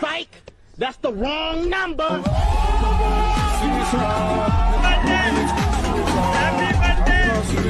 Psych! That's the wrong number!